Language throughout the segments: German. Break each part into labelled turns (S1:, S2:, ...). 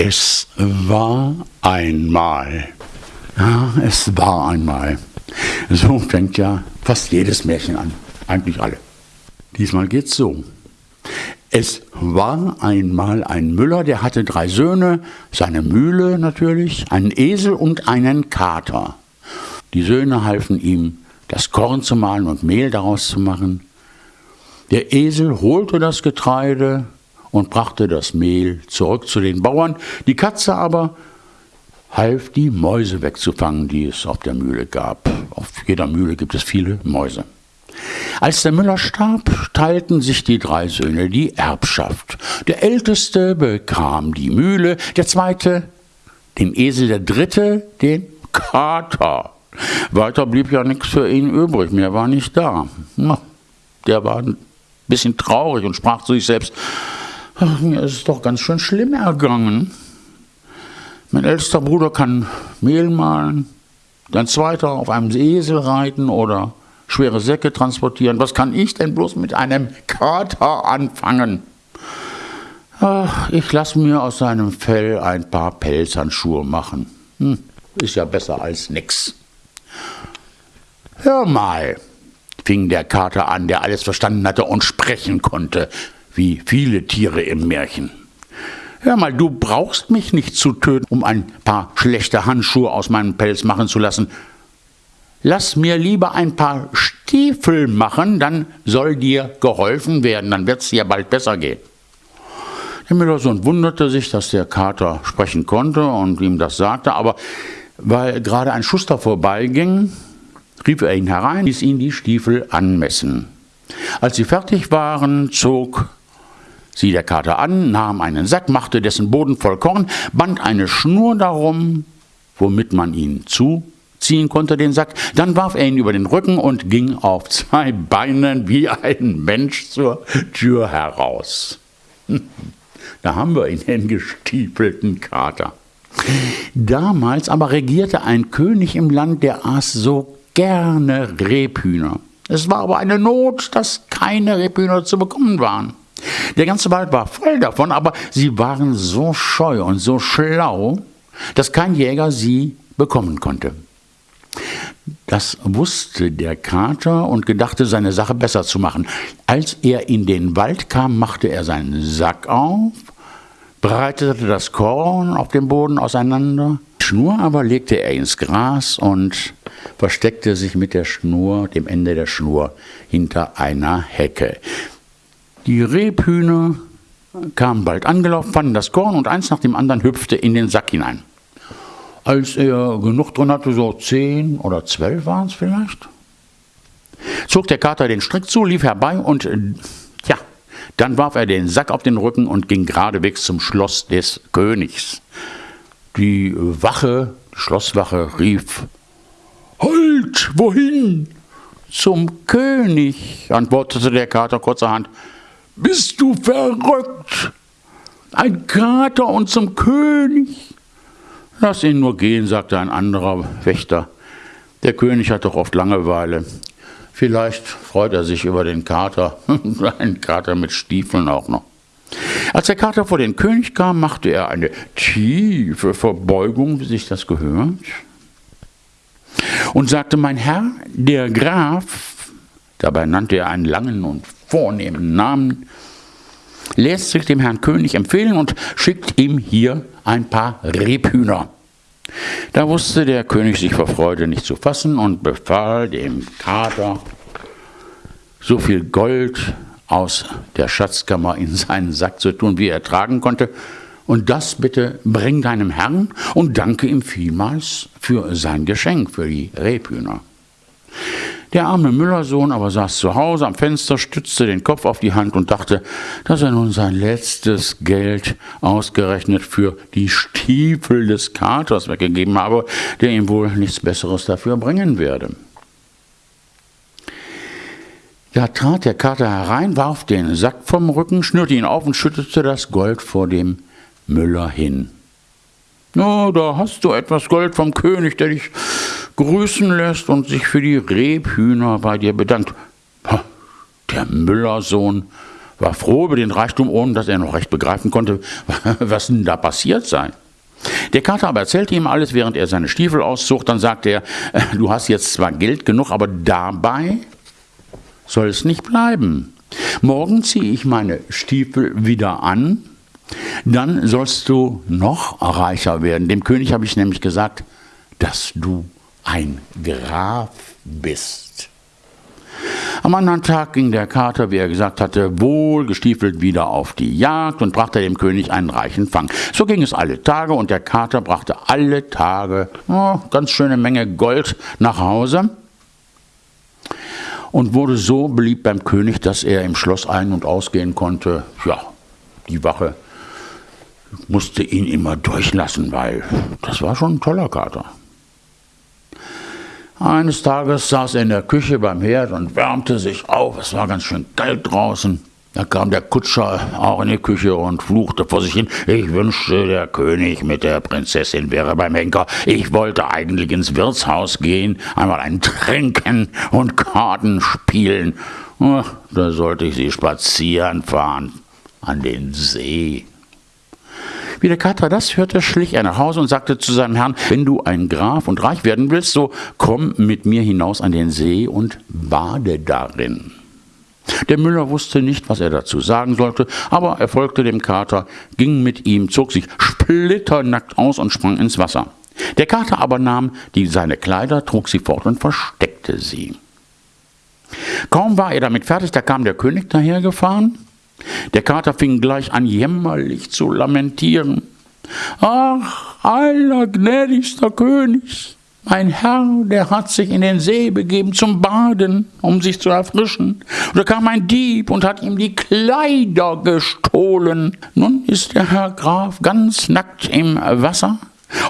S1: Es war einmal. Ja, es war einmal. So fängt ja fast jedes Märchen an. Eigentlich alle. Diesmal geht's so. Es war einmal ein Müller, der hatte drei Söhne, seine Mühle natürlich, einen Esel und einen Kater. Die Söhne halfen ihm, das Korn zu mahlen und Mehl daraus zu machen. Der Esel holte das Getreide und brachte das Mehl zurück zu den Bauern. Die Katze aber half, die Mäuse wegzufangen, die es auf der Mühle gab. Auf jeder Mühle gibt es viele Mäuse. Als der Müller starb, teilten sich die drei Söhne die Erbschaft. Der älteste bekam die Mühle, der zweite den Esel, der dritte den Kater. Weiter blieb ja nichts für ihn übrig, mehr war nicht da. Na, der war ein bisschen traurig und sprach zu sich selbst, ach, mir ist es doch ganz schön schlimm ergangen. Mein ältester Bruder kann Mehl mahlen, dein zweiter auf einem Esel reiten oder schwere Säcke transportieren. Was kann ich denn bloß mit einem Kater anfangen? Ach, ich lasse mir aus seinem Fell ein paar Pelzhandschuhe machen. Hm, ist ja besser als nix. Hör mal, fing der Kater an, der alles verstanden hatte und sprechen konnte, wie viele Tiere im Märchen. Hör mal, du brauchst mich nicht zu töten, um ein paar schlechte Handschuhe aus meinem Pelz machen zu lassen. Lass mir lieber ein paar Stiefel machen, dann soll dir geholfen werden, dann wird es dir bald besser gehen. Der Müllersohn wunderte sich, dass der Kater sprechen konnte und ihm das sagte, aber weil gerade ein Schuster vorbeiging, rief er ihn herein, ließ ihn die Stiefel anmessen. Als sie fertig waren, zog sie der Kater an, nahm einen Sack, machte dessen Boden voll Korn, band eine Schnur darum, womit man ihn zuziehen konnte, den Sack. Dann warf er ihn über den Rücken und ging auf zwei Beinen wie ein Mensch zur Tür heraus. Da haben wir ihn, den gestiefelten Kater. Damals aber regierte ein König im Land, der aß so gerne Rebhühner. Es war aber eine Not, dass keine Rebhühner zu bekommen waren. Der ganze Wald war voll davon, aber sie waren so scheu und so schlau, dass kein Jäger sie bekommen konnte. Das wusste der Kater und gedachte, seine Sache besser zu machen. Als er in den Wald kam, machte er seinen Sack auf, breitete das Korn auf dem Boden auseinander, Schnur aber legte er ins Gras und versteckte sich mit der Schnur, dem Ende der Schnur, hinter einer Hecke. Die Rebhühner kamen bald angelaufen, fanden das Korn und eins nach dem anderen hüpfte in den Sack hinein. Als er genug drin hatte, so zehn oder zwölf waren es vielleicht, zog der Kater den Strick zu, lief herbei und ja, dann warf er den Sack auf den Rücken und ging geradewegs zum Schloss des Königs. Die Wache, die Schlosswache rief, Halt, wohin? Zum König, antwortete der Kater kurzerhand. Bist du verrückt? Ein Kater und zum König? Lass ihn nur gehen, sagte ein anderer Wächter. Der König hat doch oft Langeweile. Vielleicht freut er sich über den Kater, einen Kater mit Stiefeln auch noch. Als der Kater vor den König kam, machte er eine tiefe Verbeugung, wie sich das gehört, und sagte, mein Herr, der Graf, dabei nannte er einen langen und vornehmen Namen, lässt sich dem Herrn König empfehlen und schickt ihm hier ein paar Rebhühner. Da wusste der König sich vor Freude nicht zu fassen und befahl dem Kater, so viel Gold aus der Schatzkammer in seinen Sack zu tun, wie er tragen konnte. Und das bitte bring deinem Herrn und danke ihm vielmals für sein Geschenk, für die Rebhühner. Der arme Müllersohn aber saß zu Hause am Fenster, stützte den Kopf auf die Hand und dachte, dass er nun sein letztes Geld ausgerechnet für die Stiefel des Katers weggegeben habe, der ihm wohl nichts Besseres dafür bringen werde. Da trat der Kater herein, warf den Sack vom Rücken, schnürte ihn auf und schüttete das Gold vor dem Müller hin. Na, da hast du etwas Gold vom König, der dich grüßen lässt und sich für die Rebhühner bei dir bedankt. Der Müllersohn war froh über den Reichtum, ohne dass er noch recht begreifen konnte, was denn da passiert sei. Der Kater aber erzählte ihm alles, während er seine Stiefel auszog. Dann sagte er, du hast jetzt zwar Geld genug, aber dabei soll es nicht bleiben. Morgen ziehe ich meine Stiefel wieder an, dann sollst du noch reicher werden. Dem König habe ich nämlich gesagt, dass du ein Graf bist. Am anderen Tag ging der Kater, wie er gesagt hatte, wohlgestiefelt wieder auf die Jagd und brachte dem König einen reichen Fang. So ging es alle Tage und der Kater brachte alle Tage oh, ganz schöne Menge Gold nach Hause und wurde so beliebt beim König, dass er im Schloss ein- und ausgehen konnte. Ja, die Wache musste ihn immer durchlassen, weil das war schon ein toller Kater. Eines Tages saß er in der Küche beim Herd und wärmte sich auf. Es war ganz schön kalt draußen. Da kam der Kutscher auch in die Küche und fluchte vor sich hin. Ich wünschte, der König mit der Prinzessin wäre beim Henker. Ich wollte eigentlich ins Wirtshaus gehen, einmal ein Trinken und Karten spielen. Oh, da sollte ich sie spazieren fahren an den See. Wie der Kater das hörte, schlich er nach Hause und sagte zu seinem Herrn, wenn du ein Graf und reich werden willst, so komm mit mir hinaus an den See und bade darin. Der Müller wusste nicht, was er dazu sagen sollte, aber er folgte dem Kater, ging mit ihm, zog sich splitternackt aus und sprang ins Wasser. Der Kater aber nahm die, seine Kleider, trug sie fort und versteckte sie. Kaum war er damit fertig, da kam der König dahergefahren der Kater fing gleich an, jämmerlich zu lamentieren. Ach, allergnädigster König, mein Herr, der hat sich in den See begeben zum Baden, um sich zu erfrischen. Und da kam ein Dieb und hat ihm die Kleider gestohlen. Nun ist der Herr Graf ganz nackt im Wasser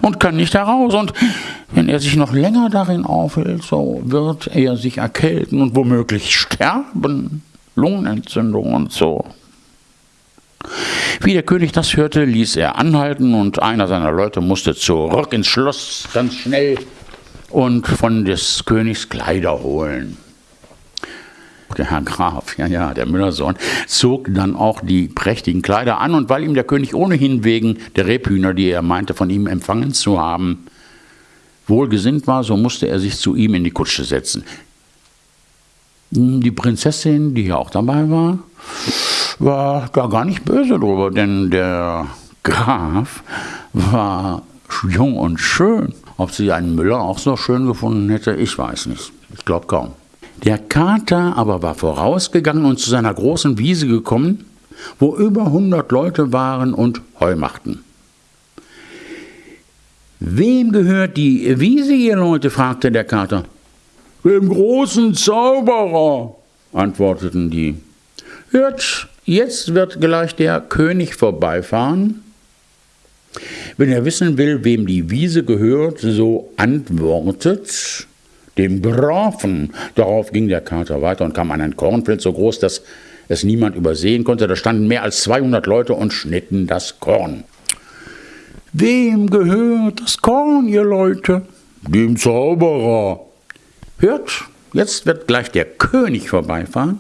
S1: und kann nicht heraus. Und wenn er sich noch länger darin aufhält, so wird er sich erkälten und womöglich sterben. Lungenentzündung und so. Wie der König das hörte, ließ er anhalten und einer seiner Leute musste zurück ins Schloss ganz schnell und von des Königs Kleider holen. Der Herr Graf, ja, ja, der Müllersohn, zog dann auch die prächtigen Kleider an und weil ihm der König ohnehin wegen der Rebhühner, die er meinte, von ihm empfangen zu haben, wohlgesinnt war, so musste er sich zu ihm in die Kutsche setzen. Die Prinzessin, die ja auch dabei war, war da gar nicht böse drüber, denn der Graf war jung und schön. Ob sie einen Müller auch so schön gefunden hätte, ich weiß nicht. Ich glaube kaum. Der Kater aber war vorausgegangen und zu seiner großen Wiese gekommen, wo über 100 Leute waren und Heu machten. Wem gehört die Wiese, ihr Leute? fragte der Kater. Dem großen Zauberer, antworteten die. Hört, jetzt wird gleich der König vorbeifahren. Wenn er wissen will, wem die Wiese gehört, so antwortet dem Grafen. Darauf ging der Kater weiter und kam an ein Kornfeld so groß, dass es niemand übersehen konnte. Da standen mehr als 200 Leute und schnitten das Korn. Wem gehört das Korn, ihr Leute? Dem Zauberer. Hört, jetzt wird gleich der König vorbeifahren.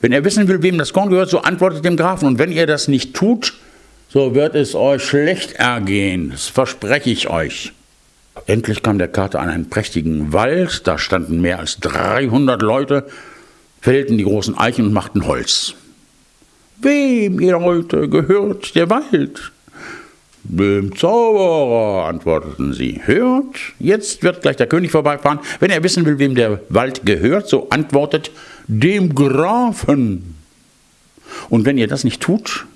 S1: Wenn er wissen will, wem das Korn gehört, so antwortet dem Grafen. Und wenn ihr das nicht tut, so wird es euch schlecht ergehen. Das verspreche ich euch. Endlich kam der Kater an einen prächtigen Wald. Da standen mehr als 300 Leute, fällten die großen Eichen und machten Holz. Wem, ihr Leute, gehört der Wald? Dem Zauberer, antworteten sie. Hört, jetzt wird gleich der König vorbeifahren. Wenn er wissen will, wem der Wald gehört, so antwortet dem Grafen. Und wenn ihr das nicht tut,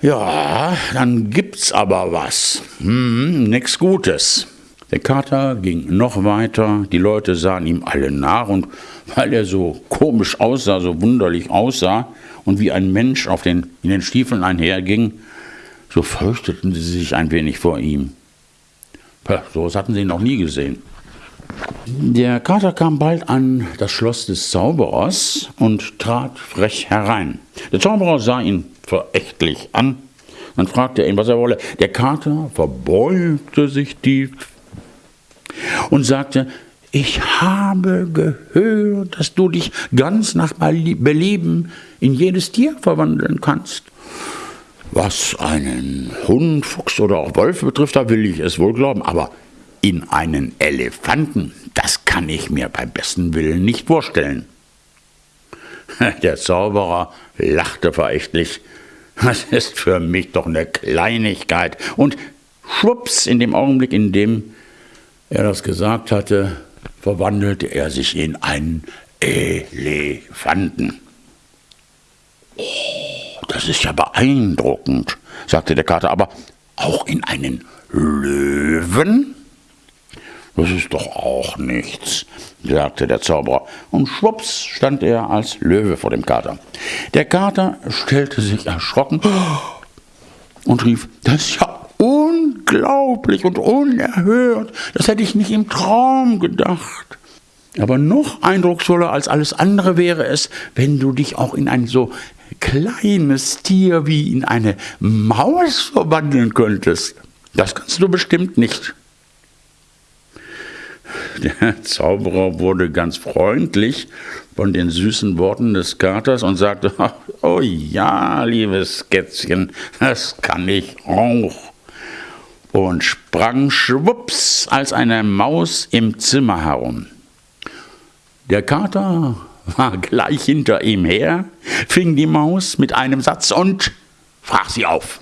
S1: ja, dann gibt's aber was. Hm, nix Gutes. Der Kater ging noch weiter, die Leute sahen ihm alle nach und weil er so komisch aussah, so wunderlich aussah und wie ein Mensch auf den, in den Stiefeln einherging, so fürchteten sie sich ein wenig vor ihm. So was hatten sie noch nie gesehen. Der Kater kam bald an das Schloss des Zauberers und trat frech herein. Der Zauberer sah ihn verächtlich an. Dann fragte er ihn, was er wolle. Der Kater verbeugte sich tief und sagte, ich habe gehört, dass du dich ganz nach Belieben in jedes Tier verwandeln kannst. Was einen Hund, Fuchs oder auch Wolf betrifft, da will ich es wohl glauben, aber in einen Elefanten, das kann ich mir beim besten Willen nicht vorstellen. Der Zauberer lachte verächtlich. Das ist für mich doch eine Kleinigkeit. Und schwupps, in dem Augenblick, in dem er das gesagt hatte, verwandelte er sich in einen Elefanten. Oh, das ist ja beeindruckend, sagte der Kater, aber auch in einen Löwen? Das ist doch auch nichts, sagte der Zauberer, und schwupps stand er als Löwe vor dem Kater. Der Kater stellte sich erschrocken und rief, das ist ja unglaublich und unerhört, das hätte ich nicht im Traum gedacht. Aber noch eindrucksvoller als alles andere wäre es, wenn du dich auch in ein so kleines Tier wie in eine Maus verwandeln könntest. Das kannst du bestimmt nicht. Der Zauberer wurde ganz freundlich von den süßen Worten des Katers und sagte, oh ja, liebes Kätzchen, das kann ich auch. Und sprang schwupps als eine Maus im Zimmer herum. Der Kater war gleich hinter ihm her, fing die Maus mit einem Satz und frach sie auf.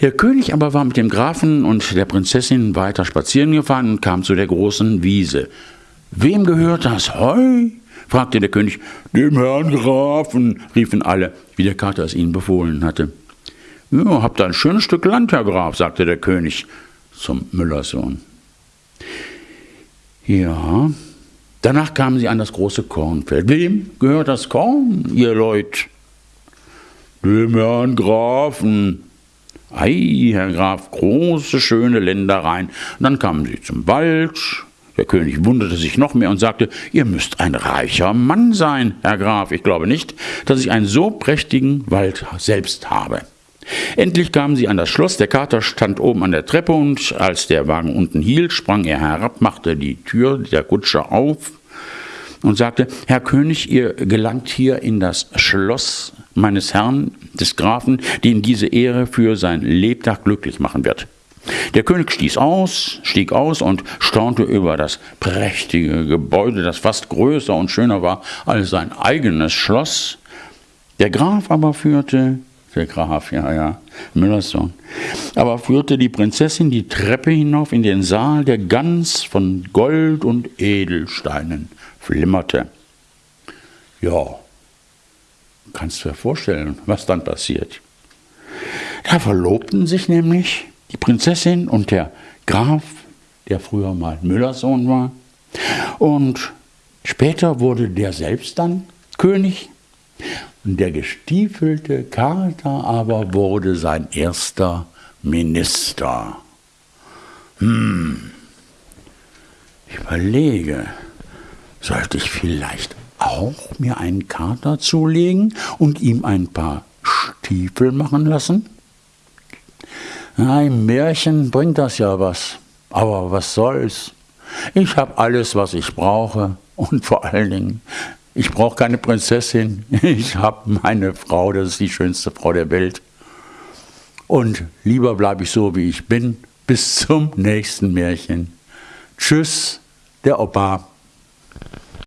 S1: Der König aber war mit dem Grafen und der Prinzessin weiter spazieren gefahren und kam zu der großen Wiese. Wem gehört das Heu? fragte der König. Dem Herrn Grafen, riefen alle, wie der Kater es ihnen befohlen hatte. Ja, habt ein schönes Stück Land, Herr Graf, sagte der König zum Müllerssohn. Ja, danach kamen sie an das große Kornfeld. Wem gehört das Korn, ihr Leut? Dem Herrn Grafen, Ei, Herr Graf, große, schöne Ländereien. Und dann kamen sie zum Wald. Der König wunderte sich noch mehr und sagte, ihr müsst ein reicher Mann sein, Herr Graf. Ich glaube nicht, dass ich einen so prächtigen Wald selbst habe. Endlich kamen sie an das Schloss, der Kater stand oben an der Treppe und als der Wagen unten hielt, sprang er herab, machte die Tür der Kutsche auf und sagte, Herr König, ihr gelangt hier in das Schloss meines Herrn, des Grafen, den diese Ehre für sein Lebtag glücklich machen wird. Der König stieß aus, stieg aus und staunte über das prächtige Gebäude, das fast größer und schöner war als sein eigenes Schloss. Der Graf aber führte, der Graf, ja, ja, Müllers Sohn, aber führte die Prinzessin die Treppe hinauf in den Saal, der ganz von Gold und Edelsteinen flimmerte. Ja, kannst du dir vorstellen, was dann passiert. Da verlobten sich nämlich die Prinzessin und der Graf, der früher mal Müllers Sohn war. Und später wurde der selbst dann König. Und der gestiefelte Kater aber wurde sein erster Minister. Hm, ich überlege, sollte ich vielleicht auch mir einen Kater zulegen und ihm ein paar Stiefel machen lassen? Ein Märchen bringt das ja was, aber was soll's? Ich habe alles, was ich brauche und vor allen Dingen, ich brauche keine Prinzessin, ich habe meine Frau, das ist die schönste Frau der Welt. Und lieber bleibe ich so, wie ich bin, bis zum nächsten Märchen. Tschüss, der Opa.